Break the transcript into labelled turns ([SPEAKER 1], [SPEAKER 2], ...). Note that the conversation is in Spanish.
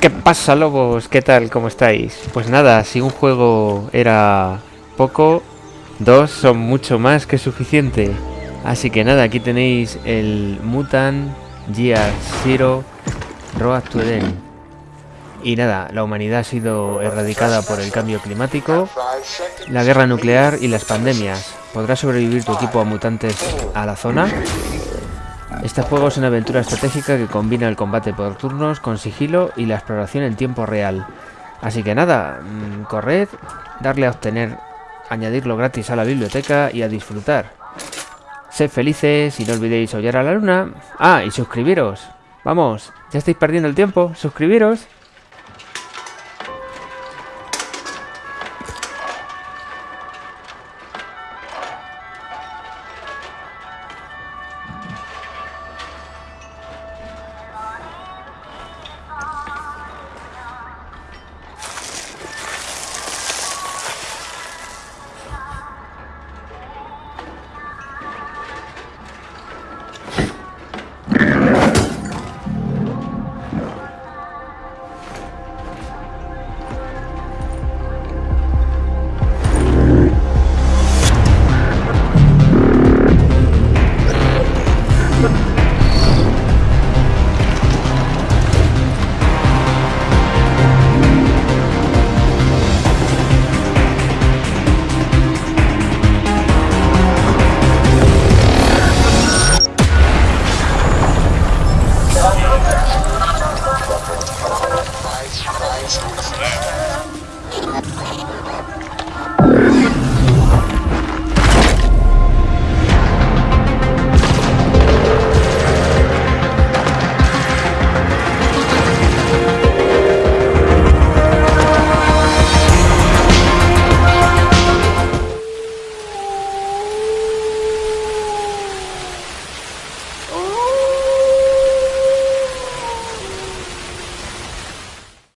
[SPEAKER 1] ¿Qué pasa, lobos? ¿Qué tal? ¿Cómo estáis? Pues nada, si un juego era poco, dos son mucho más que suficiente. Así que nada, aquí tenéis el Mutant Gear Zero Road to Eden. Y nada, la humanidad ha sido erradicada por el cambio climático, la guerra nuclear y las pandemias. ¿Podrá sobrevivir tu equipo a mutantes a la zona? Este juego es una aventura estratégica que combina el combate por turnos con sigilo y la exploración en tiempo real. Así que nada, mm, corred, darle a obtener, añadirlo gratis a la biblioteca y a disfrutar. Sed felices y no olvidéis hollar a la luna. Ah, y suscribiros. Vamos, ya estáis perdiendo el tiempo. Suscribiros. Thanks.